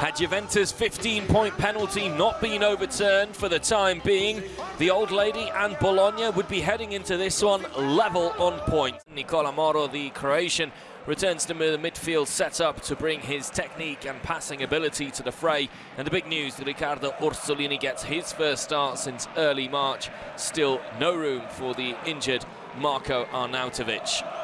Had Juventus' 15-point penalty not been overturned for the time being, the old lady and Bologna would be heading into this one level on point. Nikola Moro, the Croatian, returns to the midfield setup to bring his technique and passing ability to the fray. And the big news, Riccardo Orsolini gets his first start since early March. Still no room for the injured Marko Arnautovic.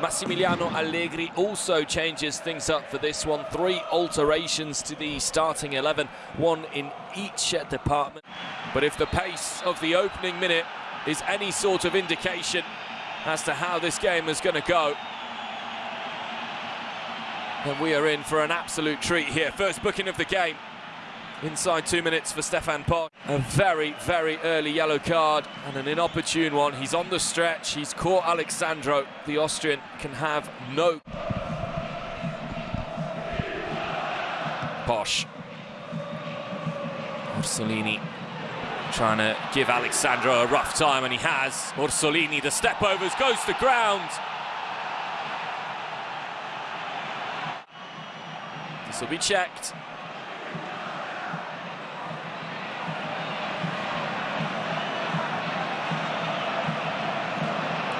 Massimiliano Allegri also changes things up for this one. Three alterations to the starting 11, one in each department. But if the pace of the opening minute is any sort of indication as to how this game is going to go, then we are in for an absolute treat here. First booking of the game. Inside two minutes for Stefan Posch. A very, very early yellow card and an inopportune one. He's on the stretch. He's caught Alex Sandro. The Austrian can have no... Posch. Orsolini trying to give Alex Sandro a rough time, and he has. Orsolini, the step overs, goes to ground. This will be checked.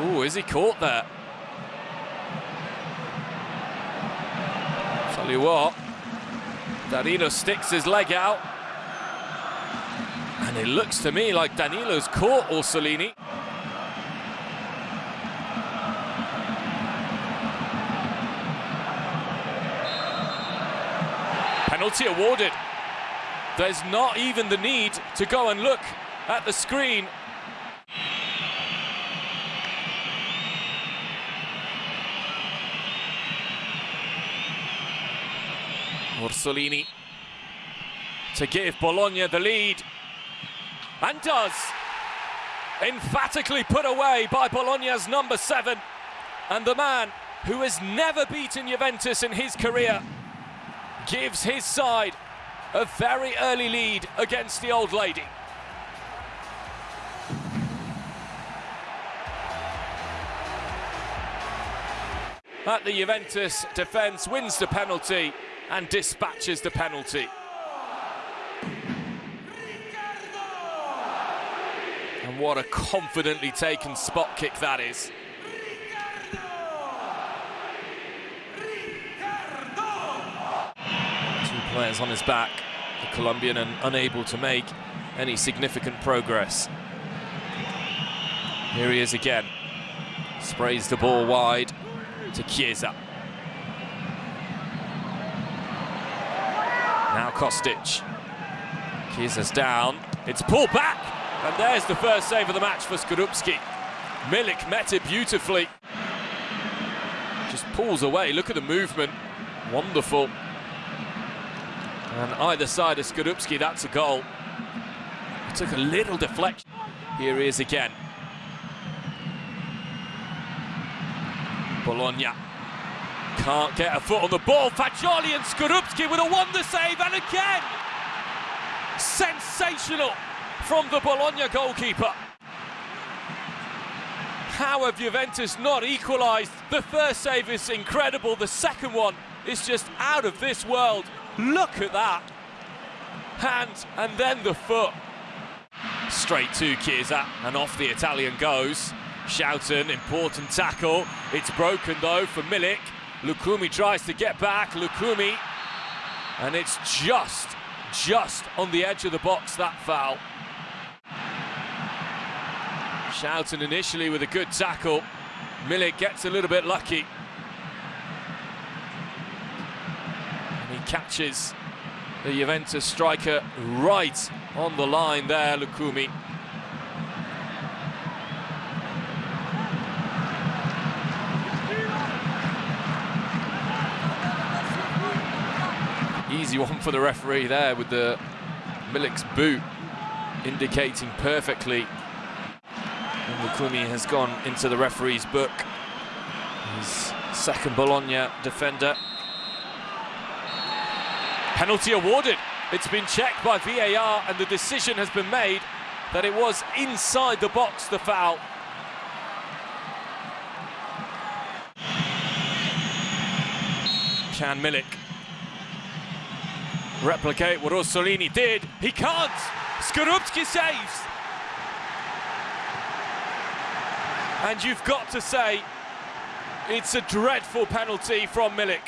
Oh, is he caught there? Tell you what, Danilo sticks his leg out. And it looks to me like Danilo's caught Orsolini. Penalty awarded. There's not even the need to go and look at the screen Orsolini to give Bologna the lead. And does. Emphatically put away by Bologna's number seven. And the man who has never beaten Juventus in his career gives his side a very early lead against the old lady. At the Juventus defence, wins the penalty and dispatches the penalty. And what a confidently taken spot kick that is. Two players on his back, the Colombian and unable to make any significant progress. Here he is again. Sprays the ball wide to Chiesa. Now Kostic. Chiesa's down. It's pulled back. And there's the first save of the match for Skorupski. Milik met it beautifully. Just pulls away. Look at the movement. Wonderful. And either side of Skorupski, that's a goal. He took a little deflection. Here he is again. Bologna can't get a foot on the ball. Fagioli and Skorupski with a wonder save, and again, sensational from the Bologna goalkeeper. How have Juventus not equalised? The first save is incredible. The second one is just out of this world. Look at that. Hand and then the foot. Straight to Chiesa and off the Italian goes. Schouten, important tackle. It's broken though for Milik. Lucumi tries to get back. Lucumi. And it's just, just on the edge of the box, that foul. Schouten initially with a good tackle. Milik gets a little bit lucky. And he catches the Juventus striker right on the line there, Lucumi. Easy one for the referee there with the Milik's boot indicating perfectly. And Lucumi has gone into the referee's book. His second Bologna defender. Penalty awarded. It's been checked by VAR and the decision has been made that it was inside the box, the foul. Can Milik replicate what Orsolini did. He can't. Skorupski saves. And you've got to say, it's a dreadful penalty from Milik.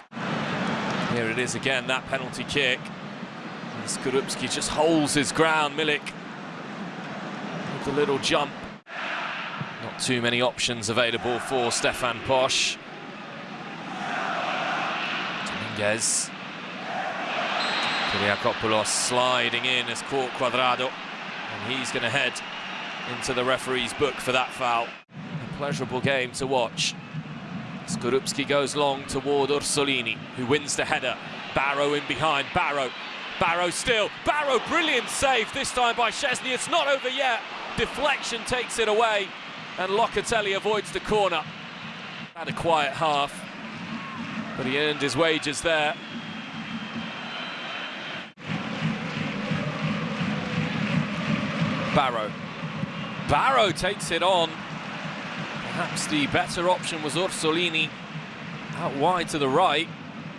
Here it is again, that penalty kick. Skorupski just holds his ground. Milik with a little jump. Not too many options available for Stefan Posch. Dominguez. Kyriakopoulos sliding in as caught Cuadrado. And he's going to head into the referee's book for that foul. A pleasurable game to watch. Skorupski goes long toward Orsolini, who wins the header. Barrow in behind, Barrow. Barrow still, Barrow, brilliant save, this time by Szczesny, It's not over yet. Deflection takes it away, and Locatelli avoids the corner. Had a quiet half, but he earned his wages there. Barrow. Barrow takes it on. Perhaps the better option was Orsolini out wide to the right.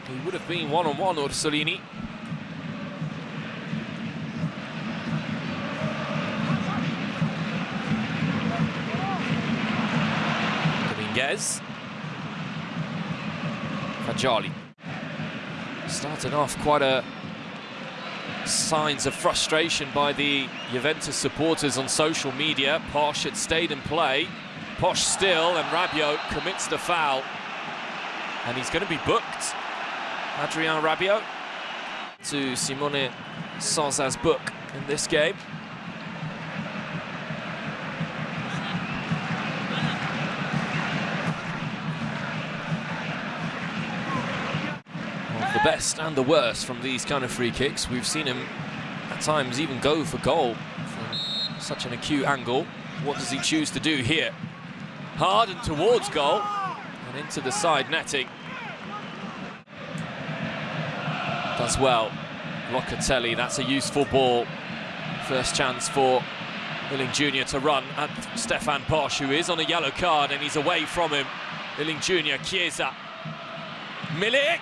He would have been one-on-one, -on -one, Orsolini. Dominguez. Fagioli. Started off quite a signs of frustration by the Juventus supporters on social media. Posch had stayed in play. Posch still, and Rabiot commits the foul. And he's going to be booked. Adrien Rabiot to Simone Sozza's book in this game. The best and the worst from these kind of free kicks. We've seen him at times even go for goal from such an acute angle. What does he choose to do here? Hard and towards goal and into the side netting. Does well. Locatelli, that's a useful ball. First chance for Iling Jr. to run at Stefan Posch, who is on a yellow card and he's away from him. Iling Jr., Chiesa. Milik!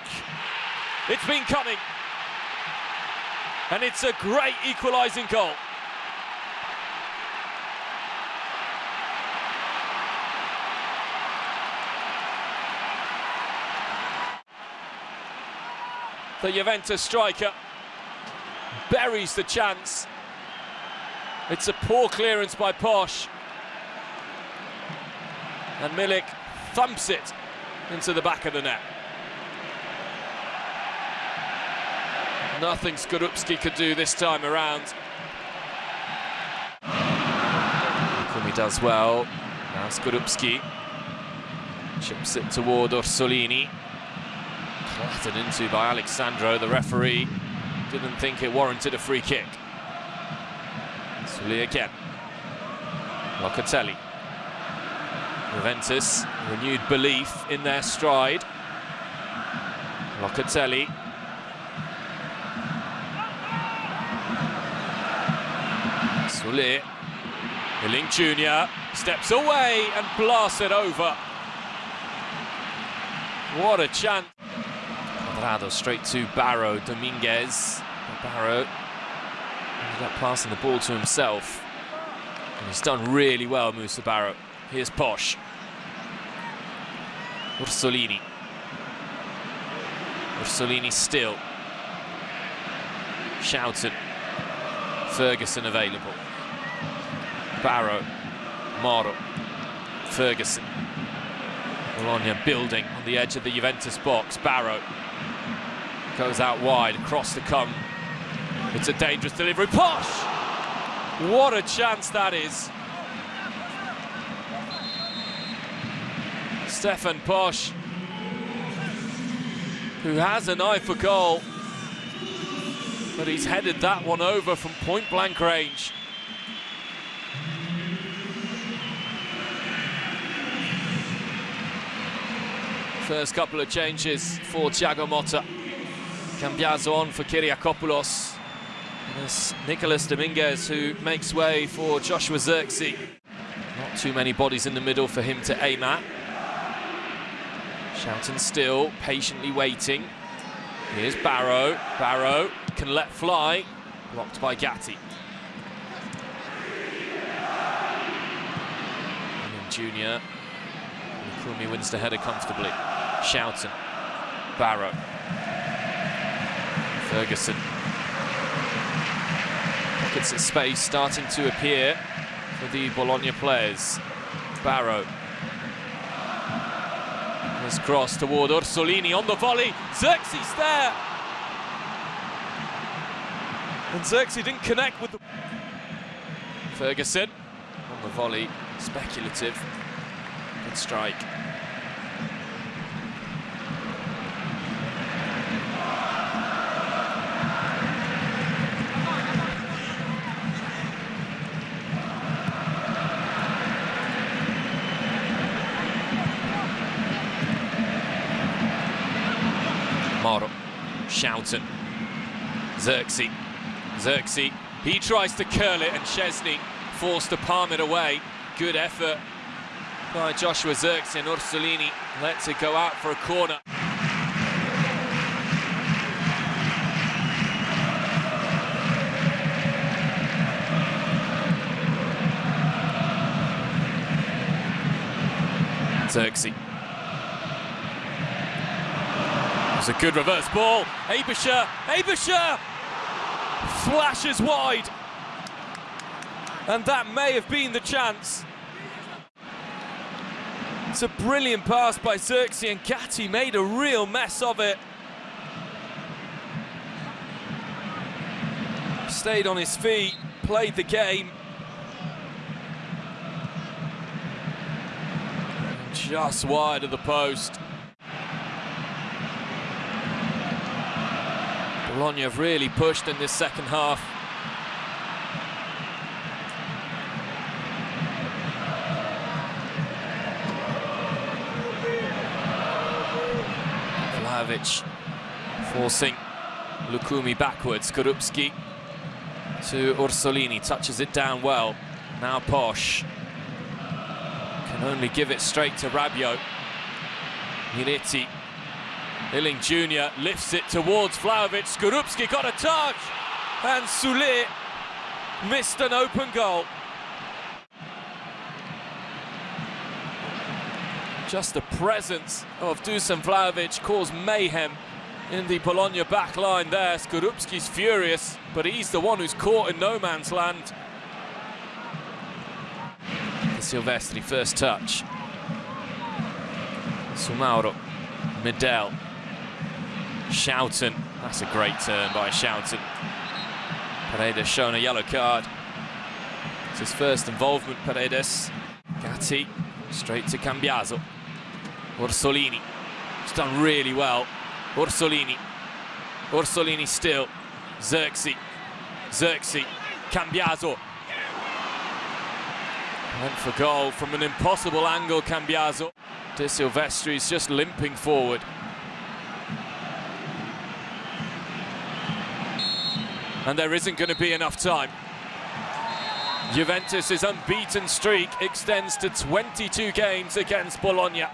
It's been coming. And it's a great equalising goal. The Juventus striker buries the chance. It's a poor clearance by Posch. And Milik thumps it into the back of the net. Nothing Skorupski could do this time around. Kumi does well. Now Skorupski chips it toward Orsolini. Clattered into by Alex Sandro, the referee. Didn't think it warranted a free kick. Sully again. Locatelli. Juventus, renewed belief in their stride. Locatelli Soulé. Iling Jr. steps away and blasts it over. What a chance. Cuadrado straight to Barrow, Dominguez. Barrow ended up passing the ball to himself. And he's done really well, Musa Barrow. Here's Posch. Orsolini. Orsolini still. Schouten. Ferguson available. Barrow, Moro, Ferguson. Bologna building on the edge of the Juventus box. Barrow goes out wide, across the come. It's a dangerous delivery. Posch! What a chance that is. Stefan Posch, who has an eye for goal, but he's headed that one over from point-blank range. First couple of changes for Thiago Motta. Cambiaso on for Kyriakopoulos. And Nicolas Dominguez who makes way for Joshua Zirkzee. Not too many bodies in the middle for him to aim at. Schouten still, patiently waiting. Here's Barrow. Barrow can let fly. Blocked by Gatti. Junior. Kumi wins the header comfortably. Schouten. Barrow. Ferguson. Pockets of space starting to appear for the Bologna players. Barrow. His cross toward Orsolini on the volley. Zirkzee there. And Zirkzee didn't connect with the... Ferguson on the volley. Speculative. Good strike. Moro, Schouten, Zirkzee, Zirkzee, he tries to curl it and Szczesny forced to palm it away. Good effort by Joshua Zirkzee and Orsolini lets it go out for a corner. Zirkzee. A good reverse ball. Aebischer, Aebischer flashes wide. And that may have been the chance. It's a brilliant pass by Zirkzee and Gatti made a real mess of it. Stayed on his feet, played the game. Just wide of the post. Bologna have really pushed in this second half. Vlahovic forcing Lucumi backwards. Skorupski to Orsolini, touches it down well. Now Posch can only give it straight to Rabiot. Miretti, Iling Jr. lifts it towards Vlahovic. Skorupski got a touch, and Soulé missed an open goal. Just the presence of Dusan Vlahovic caused mayhem in the Bologna back line there. Skorupski's furious, but he's the one who's caught in no man's land. De Silvestri first touch. Soumaoro, Medel, Schouten. That's a great turn by Schouten. Paredes shown a yellow card. It's his first involvement, Paredes. Gatti, straight to Cambiaso. Orsolini, it's done really well. Orsolini, Orsolini still. Zirkzee, Zirkzee, Cambiaso. Went for goal from an impossible angle, Cambiaso. De Silvestri is just limping forward. And there isn't going to be enough time. Juventus' unbeaten streak extends to 22 games against Bologna.